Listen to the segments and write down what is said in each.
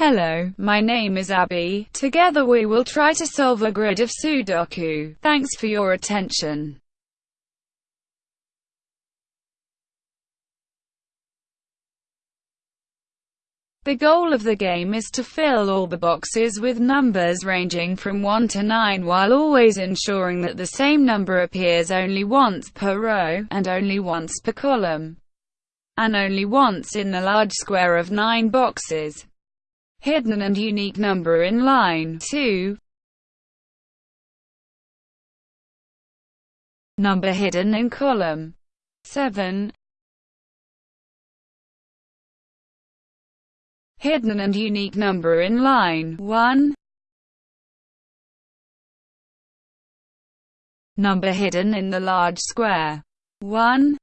Hello, my name is Abby. Together we will try to solve a grid of Sudoku. Thanks for your attention. The goal of the game is to fill all the boxes with numbers ranging from 1 to 9 while always ensuring that the same number appears only once per row, and only once per column, and only once in the large square of 9 boxes. Hidden and unique number in line 2 Number hidden in column 7 hidden and unique number in line 1. Number hidden in the large square 1.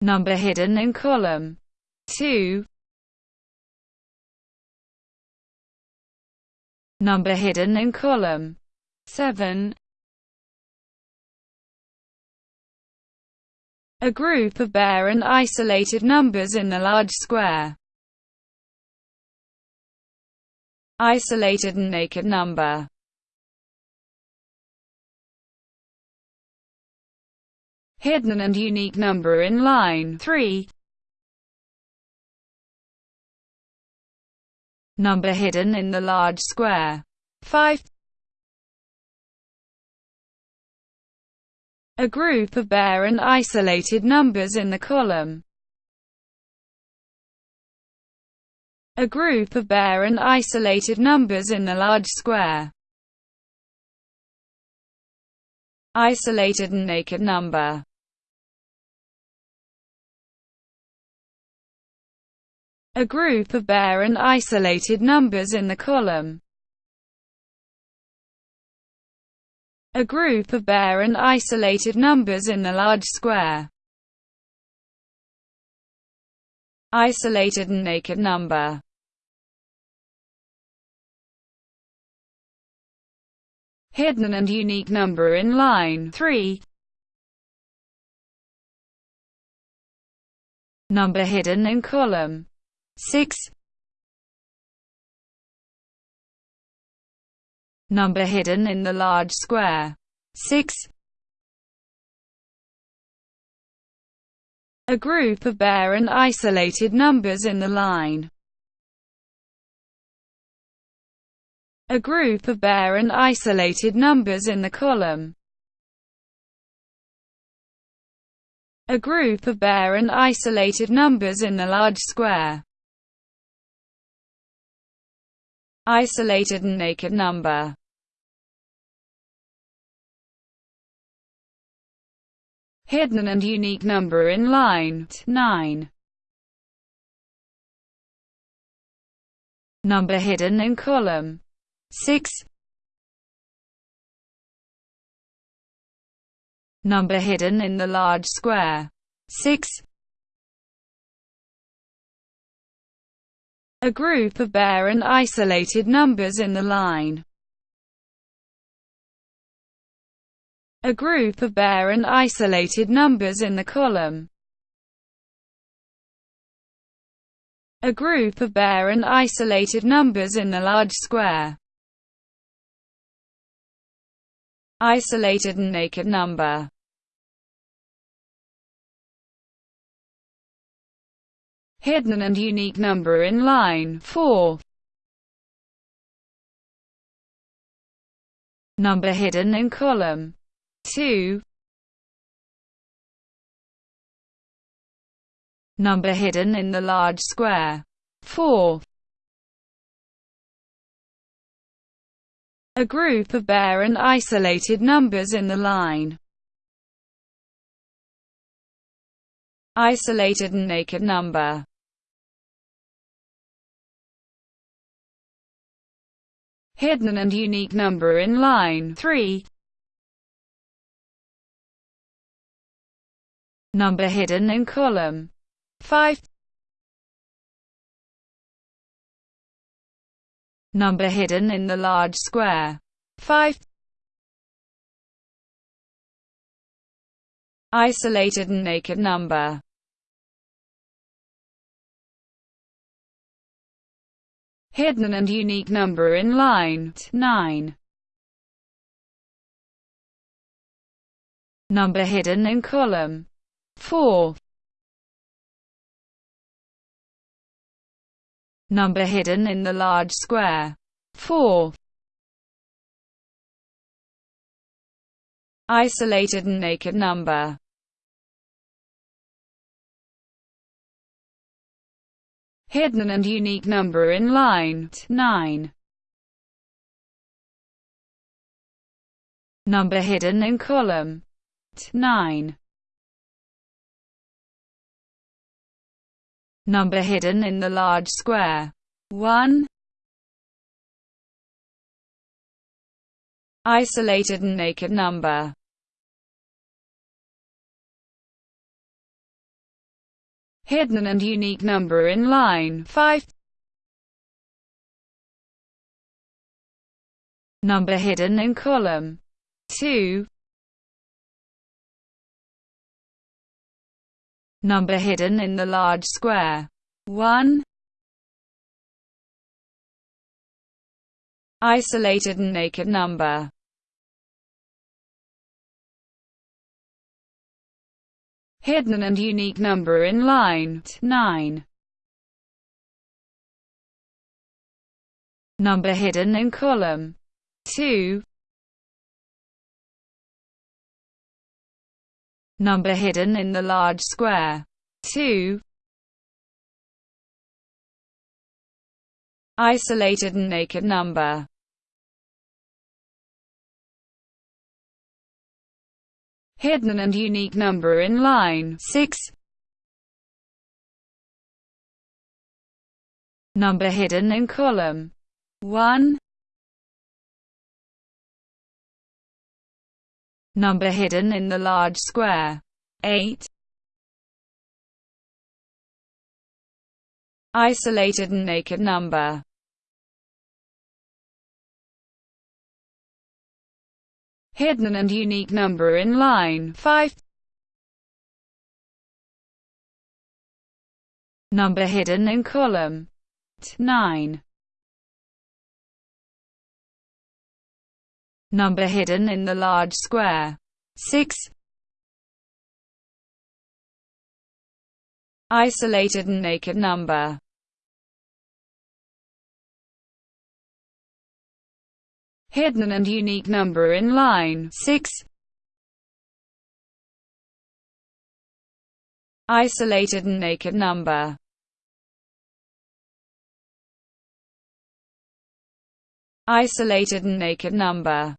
Number hidden in column 2. Number hidden in column 7. a group of bare and isolated numbers in the large square. Isolated and naked number Hidden and unique number in line 3 Number hidden in the large square 5 a group of bare and isolated numbers in the column. A group of bare and isolated numbers in the large square. Isolated and naked number. A group of bare and isolated numbers in the column. a group of bare and isolated numbers in the large square. Isolated and naked number Hidden and unique number in line 3 Number hidden in column 6 number hidden in the large square. 6. A group of bare and isolated numbers in the line. A group of bare and isolated numbers in the column. A group of bare and isolated numbers in the large square. Isolated and naked number hidden and unique number in line 9. Number hidden in column 6. Number hidden in the large square 6. A group of bare and isolated numbers in the line a group of bare and isolated numbers in the column. A group of bare and isolated numbers in the large square. Isolated and naked number. Hidden and unique number in line 4. Number hidden in column 2 Number hidden in the large square. 4 A group of bare and isolated numbers in the line. Isolated and naked number. Hidden and unique number in line 3 number hidden in column 5 number hidden in the large square 5 isolated and naked number Hidden and unique number in line 9. Number hidden in column 4. Number hidden in the large square 4. Isolated and naked number hidden and unique number in line 9. Number hidden in column 9. Number hidden in the large square 1. Isolated and naked number hidden and unique number in line 5. Number hidden in column 2. Number hidden in the large square 1. Isolated and naked number hidden and unique number in line 9. Number hidden in column 2. Number hidden in the large square 2. Isolated and naked number hidden and unique number in line 6. Number hidden in column 1. Number hidden in the large square 8. Isolated and naked number hidden and unique number in line 5. Number hidden in column 9. Number hidden in the large square 6. Isolated and naked number hidden and unique number in line 6. Isolated and naked number. Isolated and naked number.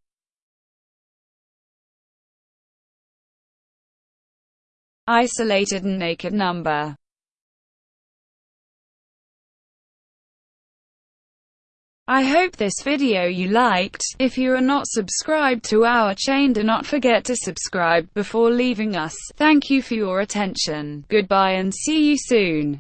Isolated and naked number I hope this video you liked. If you are not subscribed to our chain do not forget to subscribe before leaving us. Thank you for your attention. Goodbye and see you soon.